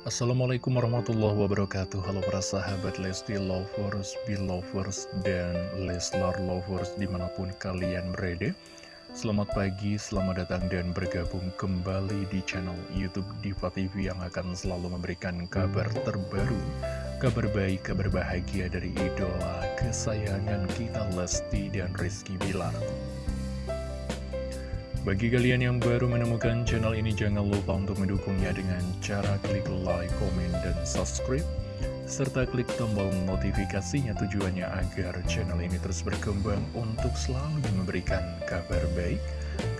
Assalamualaikum warahmatullahi wabarakatuh. Halo para sahabat Lesti Lovers, Belovers, dan Leslar Lovers di mana pun kalian berada. Selamat pagi, selamat datang dan bergabung kembali di channel Youtube Diva TV yang akan selalu memberikan kabar terbaru Kabar baik, kabar bahagia dari idola kesayangan kita Lesti dan Rizky Bilar bagi kalian yang baru menemukan channel ini, jangan lupa untuk mendukungnya dengan cara klik like, komen, dan subscribe. Serta klik tombol notifikasinya tujuannya agar channel ini terus berkembang untuk selalu memberikan kabar baik,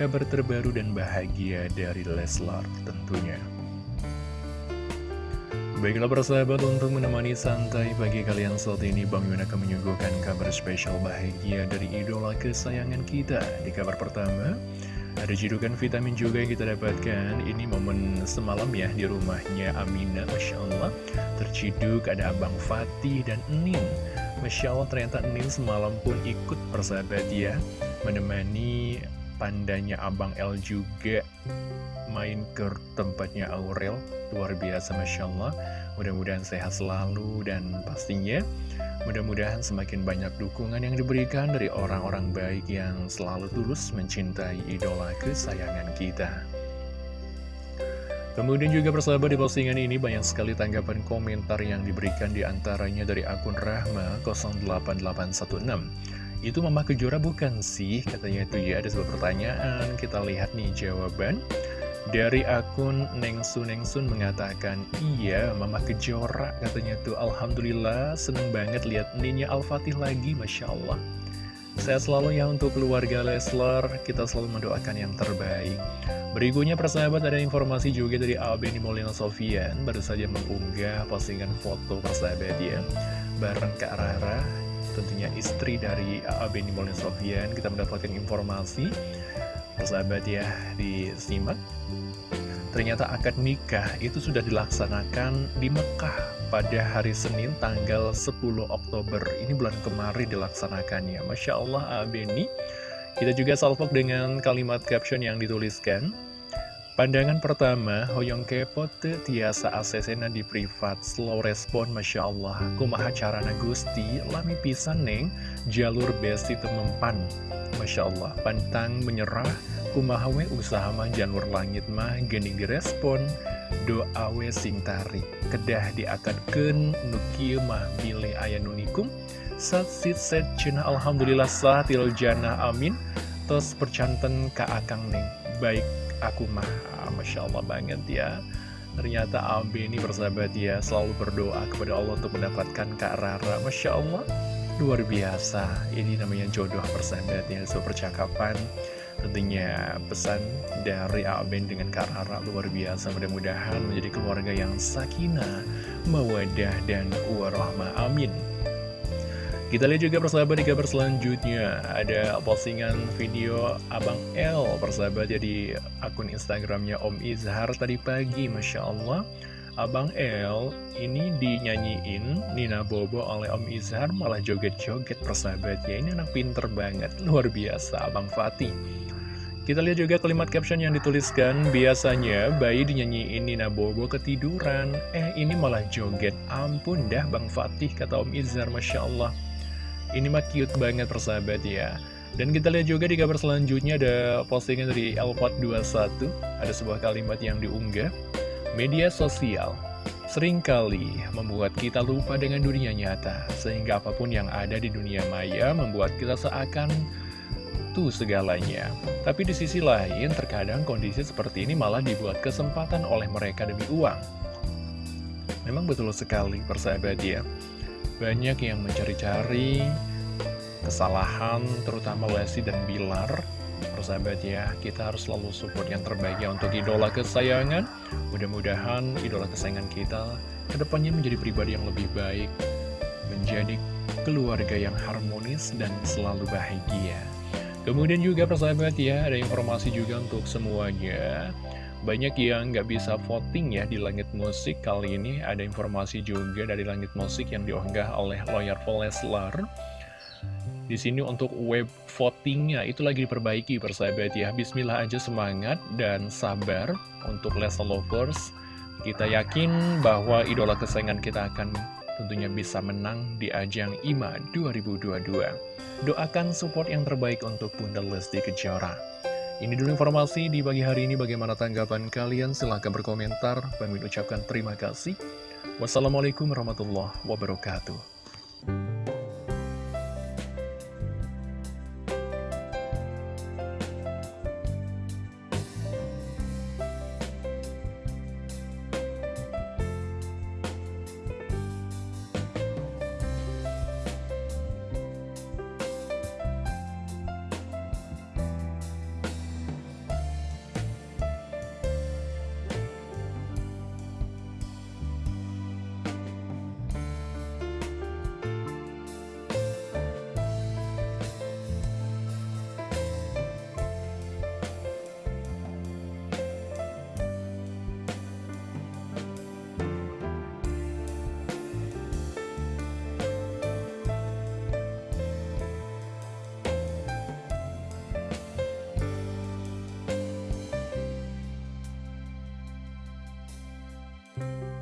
kabar terbaru dan bahagia dari Leslar tentunya. Baiklah persahabat untuk menemani santai bagi kalian saat ini Bang Yun akan menyuguhkan kabar spesial bahagia dari idola kesayangan kita Di kabar pertama ada jidukan vitamin juga yang kita dapatkan. Ini momen semalam ya di rumahnya Amina Masya Allah. Terciduk ada Abang Fatih dan Enin Masya Allah ternyata Enin semalam pun ikut persahabat ya Menemani pandanya Abang El juga main ke tempatnya Aurel Luar biasa Masya Allah Mudah-mudahan sehat selalu dan pastinya Mudah-mudahan semakin banyak dukungan yang diberikan dari orang-orang baik yang selalu tulus mencintai idola kesayangan kita. Kemudian juga persahabat di postingan ini banyak sekali tanggapan komentar yang diberikan di antaranya dari akun Rahma 08816. Itu Mama Kejora bukan sih? Katanya itu ya ada sebuah pertanyaan, kita lihat nih jawaban. Dari akun Nengsun Nengsun mengatakan, Iya, Mama Kejora katanya tuh Alhamdulillah seneng banget lihat Ninya Al-Fatih lagi, Masya Allah. Saya selalu ya untuk keluarga Leslar, kita selalu mendoakan yang terbaik. Berikutnya persahabat ada informasi juga dari Abeni Molina Sofian, baru saja mengunggah postingan foto persahabat ya, bareng Kak Rara, tentunya istri dari Abeni Molina Sofian, kita mendapatkan informasi. Persahabat ya disimak. Ternyata akad nikah itu sudah dilaksanakan di Mekah pada hari Senin tanggal 10 Oktober. Ini bulan kemarin dilaksanakannya. Masya Allah Abeni kita juga salvok dengan kalimat caption yang dituliskan Pandangan pertama, Hoyong kepot tiasa asesena di privat, slow respon Masya Allah, kumaha carana gusti, lami pisan neng, jalur besti temempan, Masya Allah, pantang menyerah, kumahawe usaha mah janur langit mah gening direspon, doa we sing tarik, kedah diakadken nukieu mah bilih aya nunikum, sat sit set cina alhamdulillah satil jannah amin, tos percanten ka akang neng, baik aku mah ah, Masya Allah banget ya. Ternyata Abi ini bersahabat ya Selalu berdoa kepada Allah untuk mendapatkan Kak Rara. Masya Allah Luar biasa. Ini namanya jodoh persahabat ya So percakapan. Tentunya pesan dari Aben dengan Kak Rara luar biasa. Mudah-mudahan menjadi keluarga yang sakinah Mawadah dan warahmah. Amin kita lihat juga persahabat di kabar selanjutnya. Ada postingan video Abang L persahabat ya di akun Instagramnya Om Izhar tadi pagi Masya Allah. Abang L ini dinyanyiin Nina Bobo oleh Om Izhar malah joget-joget persahabat ya. Ini anak pinter banget, luar biasa Abang Fatih. Kita lihat juga kalimat caption yang dituliskan Biasanya bayi dinyanyiin Nina Bobo ketiduran. Eh ini malah joget. Ampun dah Bang Fatih kata Om Izhar Masya Allah ini mah cute banget persahabat ya. Dan kita lihat juga di kabar selanjutnya ada postingan dari Elpot21 Ada sebuah kalimat yang diunggah Media sosial sering kali membuat kita lupa dengan dunia nyata Sehingga apa pun yang ada di dunia maya membuat kita seakan itu segalanya. Tapi di sisi lain terkadang kondisi seperti ini malah dibuat kesempatan oleh mereka demi uang. Memang betul sekali persahabat ya banyak yang mencari-cari kesalahan terutama Lesti dan Bilar. Persahabat ya kita harus selalu support yang terbaik ya untuk idola kesayangan. Mudah-mudahan idola kesayangan kita ke depannya menjadi pribadi yang lebih baik menjadi keluarga yang harmonis dan selalu bahagia kemudian juga persahabat ya ada informasi juga untuk semuanya. Banyak yang nggak bisa voting ya di Langit Musik Kali ini. Ada informasi juga dari Langit Musik yang diunggah oleh Lawyer Leslar. Di sini untuk web votingnya itu lagi diperbaiki persahabat ya. Bismillah aja semangat dan sabar untuk Leslar Lovers. Kita yakin bahwa idola kesayangan kita akan tentunya bisa menang di ajang IMA 2022. Doakan support yang terbaik untuk Bunda Lesti Kejora. Ini dulu informasi di pagi hari ini. Bagaimana tanggapan kalian? Silahkan berkomentar. Kami ucapkan terima kasih. Wassalamualaikum warahmatullahi wabarakatuh. thank you